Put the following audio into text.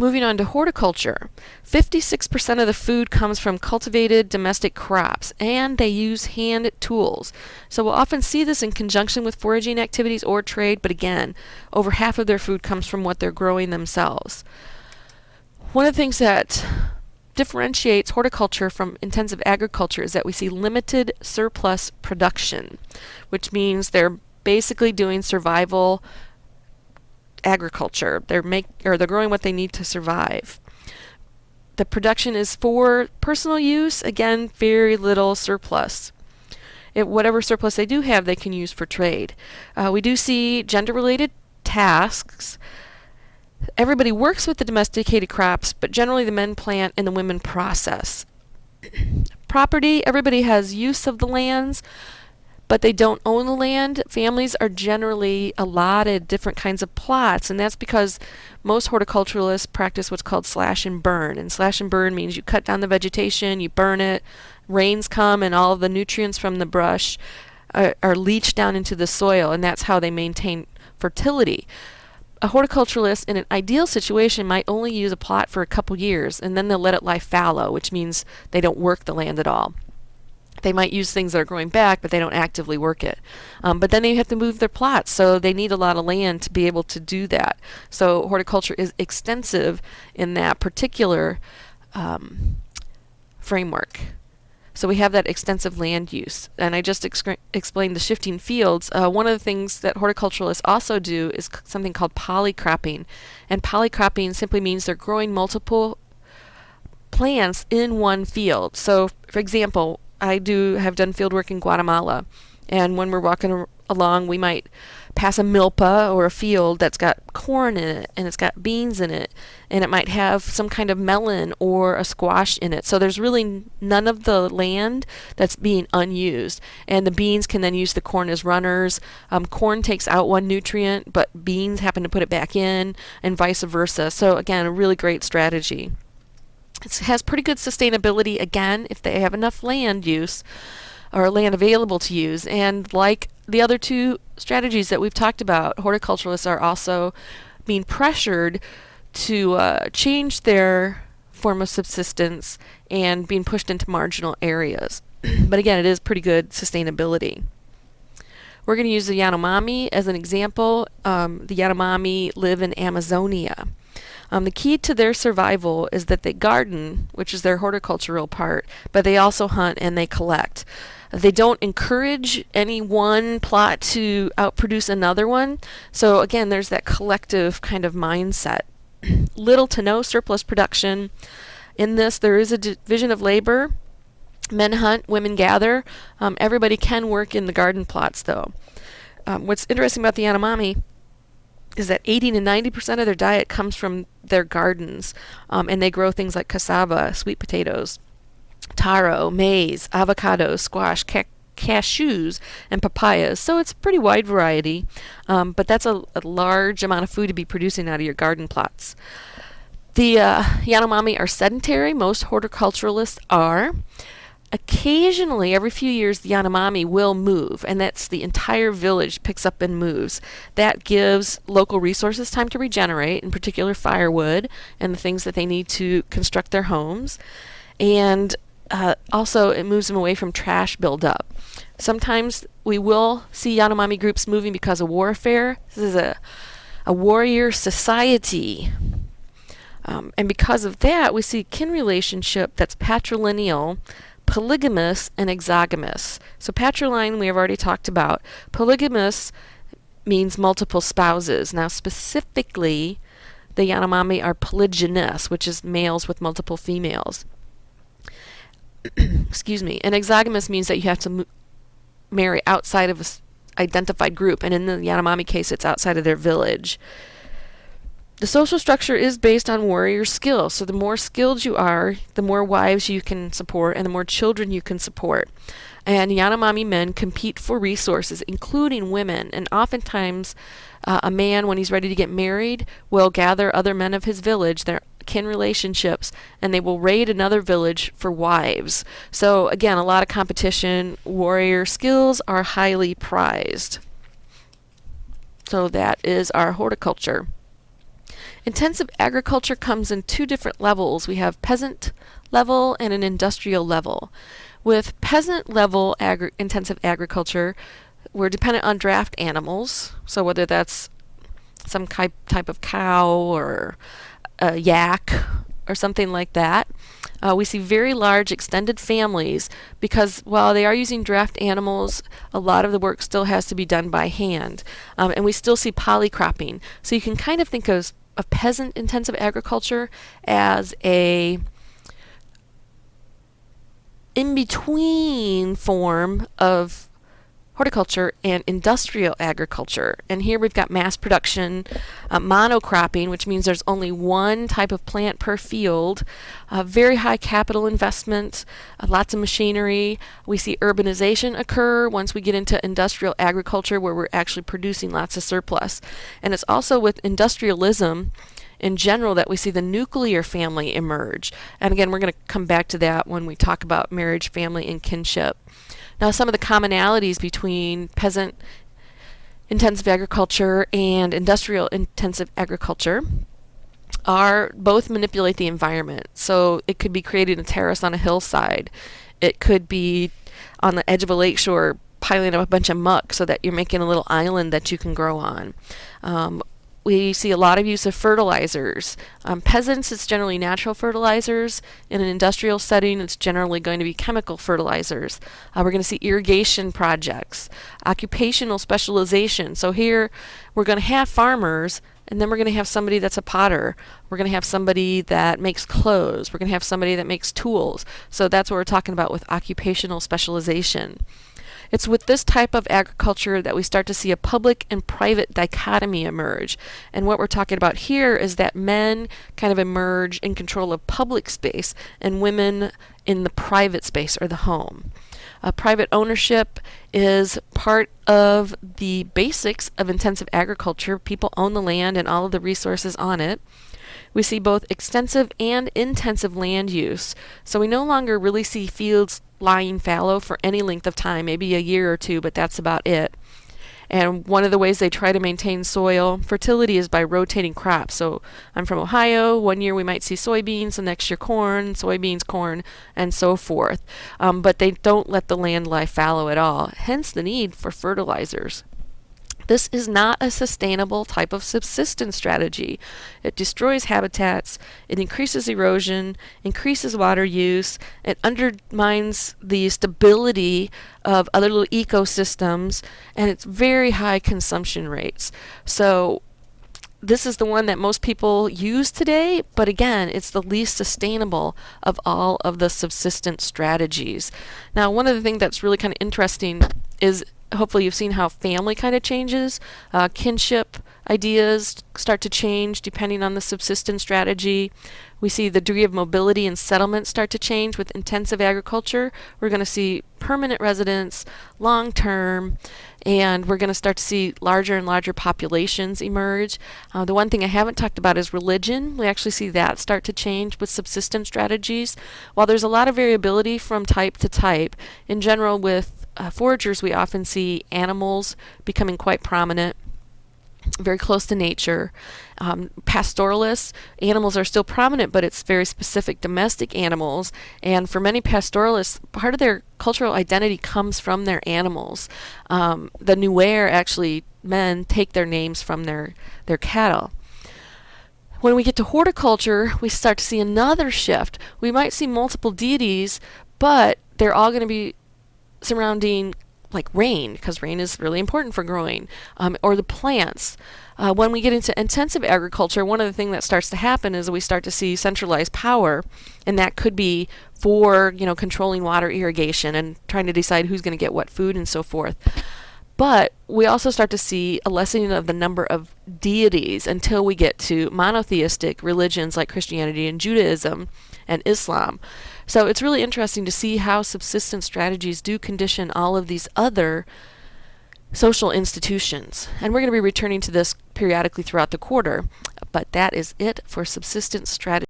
Moving on to horticulture, 56% of the food comes from cultivated domestic crops and they use hand tools. So we'll often see this in conjunction with foraging activities or trade, but again, over half of their food comes from what they're growing themselves. One of the things that differentiates horticulture from intensive agriculture is that we see limited surplus production, which means they're basically doing survival agriculture. They're make or they're growing what they need to survive. The production is for personal use. Again, very little surplus. It, whatever surplus they do have, they can use for trade. Uh, we do see gender-related tasks. Everybody works with the domesticated crops, but generally the men plant and the women process. Property, everybody has use of the lands, but they don't own the land. Families are generally allotted different kinds of plots, and that's because most horticulturalists practice what's called slash and burn. And slash and burn means you cut down the vegetation, you burn it, rains come, and all the nutrients from the brush are, are leached down into the soil, and that's how they maintain fertility a horticulturalist in an ideal situation might only use a plot for a couple years and then they'll let it lie fallow, which means they don't work the land at all. They might use things that are growing back, but they don't actively work it. Um, but then they have to move their plots, so they need a lot of land to be able to do that. So horticulture is extensive in that particular um, framework. So we have that extensive land use. And I just explained the shifting fields. Uh, one of the things that horticulturalists also do is something called polycropping. And polycropping simply means they're growing multiple plants in one field. So, for example, I do have done field work in Guatemala, and when we're walking along, we might pass a milpa or a field that's got corn in it and it's got beans in it and it might have some kind of melon or a squash in it. So there's really none of the land that's being unused. And the beans can then use the corn as runners. Um, corn takes out one nutrient, but beans happen to put it back in and vice versa. So again, a really great strategy. It has pretty good sustainability again if they have enough land use or land available to use. And like the other two strategies that we've talked about, horticulturalists are also being pressured to uh, change their form of subsistence and being pushed into marginal areas. but again, it is pretty good sustainability. We're going to use the Yanomami as an example. Um, the Yanomami live in Amazonia. Um, the key to their survival is that they garden, which is their horticultural part, but they also hunt and they collect. They don't encourage any one plot to outproduce another one. So again, there's that collective kind of mindset. Little to no surplus production. In this, there is a division of labor. Men hunt, women gather. Um, everybody can work in the garden plots, though. Um, what's interesting about the Yanomami is that 80 to 90 percent of their diet comes from their gardens, um, and they grow things like cassava, sweet potatoes, taro, maize, avocado, squash, ca cashews, and papayas. So it's a pretty wide variety, um, but that's a, a, large amount of food to be producing out of your garden plots. The uh, Yanomami are sedentary. Most horticulturalists are. Occasionally, every few years, the Yanomami will move, and that's the entire village picks up and moves. That gives local resources time to regenerate, in particular firewood and the things that they need to construct their homes. And uh, also, it moves them away from trash buildup. Sometimes we will see Yanomami groups moving because of warfare. This is a, a warrior society. Um, and because of that, we see kin relationship that's patrilineal polygamous and exogamous. So patriline we have already talked about. Polygamous means multiple spouses. Now specifically, the Yanomami are polygynous, which is males with multiple females. Excuse me. And exogamous means that you have to marry outside of an identified group, and in the Yanomami case, it's outside of their village. The social structure is based on warrior skill. So the more skilled you are, the more wives you can support and the more children you can support. And Yanomami men compete for resources, including women. And oftentimes, uh, a man, when he's ready to get married, will gather other men of his village, their kin relationships, and they will raid another village for wives. So, again, a lot of competition. Warrior skills are highly prized. So, that is our horticulture. Intensive agriculture comes in two different levels. We have peasant level and an industrial level. With peasant level agri intensive agriculture, we're dependent on draft animals. So whether that's some type of cow or a yak or something like that. Uh, we see very large extended families because while they are using draft animals, a lot of the work still has to be done by hand. Um, and we still see polycropping. So you can kind of think of, of peasant intensive agriculture as a in-between form of horticulture and industrial agriculture. And here we've got mass production, uh, monocropping, which means there's only one type of plant per field, uh, very high capital investment, uh, lots of machinery. We see urbanization occur once we get into industrial agriculture where we're actually producing lots of surplus. And it's also with industrialism in general that we see the nuclear family emerge. And again, we're going to come back to that when we talk about marriage, family, and kinship. Now, some of the commonalities between peasant intensive agriculture and industrial intensive agriculture are both manipulate the environment. So it could be creating a terrace on a hillside. It could be on the edge of a lakeshore piling up a bunch of muck so that you're making a little island that you can grow on. Um, we see a lot of use of fertilizers. Um, peasants, it's generally natural fertilizers. In an industrial setting, it's generally going to be chemical fertilizers. Uh, we're going to see irrigation projects, occupational specialization. So here, we're going to have farmers, and then we're going to have somebody that's a potter. We're going to have somebody that makes clothes. We're going to have somebody that makes tools. So that's what we're talking about with occupational specialization. It's with this type of agriculture that we start to see a public and private dichotomy emerge. And what we're talking about here is that men kind of emerge in control of public space and women in the private space or the home. Uh, private ownership is part of the basics of intensive agriculture. People own the land and all of the resources on it. We see both extensive and intensive land use. So we no longer really see fields lying fallow for any length of time, maybe a year or two, but that's about it. And one of the ways they try to maintain soil fertility is by rotating crops. So I'm from Ohio. One year we might see soybeans, the next year corn, soybeans, corn, and so forth. Um, but they don't let the land lie fallow at all, hence the need for fertilizers. This is not a sustainable type of subsistence strategy. It destroys habitats, it increases erosion, increases water use, it undermines the stability of other little ecosystems, and it's very high consumption rates. So this is the one that most people use today, but again, it's the least sustainable of all of the subsistence strategies. Now, one of the things that's really kind of interesting is hopefully you've seen how family kind of changes. Uh, kinship ideas start to change depending on the subsistence strategy. We see the degree of mobility and settlement start to change with intensive agriculture. We're going to see permanent residents, long term, and we're going to start to see larger and larger populations emerge. Uh, the one thing I haven't talked about is religion. We actually see that start to change with subsistence strategies. While there's a lot of variability from type to type, in general with uh, foragers, we often see animals becoming quite prominent very close to nature. Um, pastoralists, animals are still prominent, but it's very specific domestic animals. And for many pastoralists, part of their cultural identity comes from their animals. Um, the Nuer actually, men take their names from their, their cattle. When we get to horticulture, we start to see another shift. We might see multiple deities, but they're all going to be surrounding like rain, because rain is really important for growing, um, or the plants. Uh, when we get into intensive agriculture, one of the things that starts to happen is we start to see centralized power, and that could be for you know controlling water irrigation and trying to decide who's going to get what food and so forth. But we also start to see a lessening of the number of deities until we get to monotheistic religions like Christianity and Judaism and Islam. So it's really interesting to see how subsistence strategies do condition all of these other social institutions. And we're going to be returning to this periodically throughout the quarter. But that is it for subsistence strategy.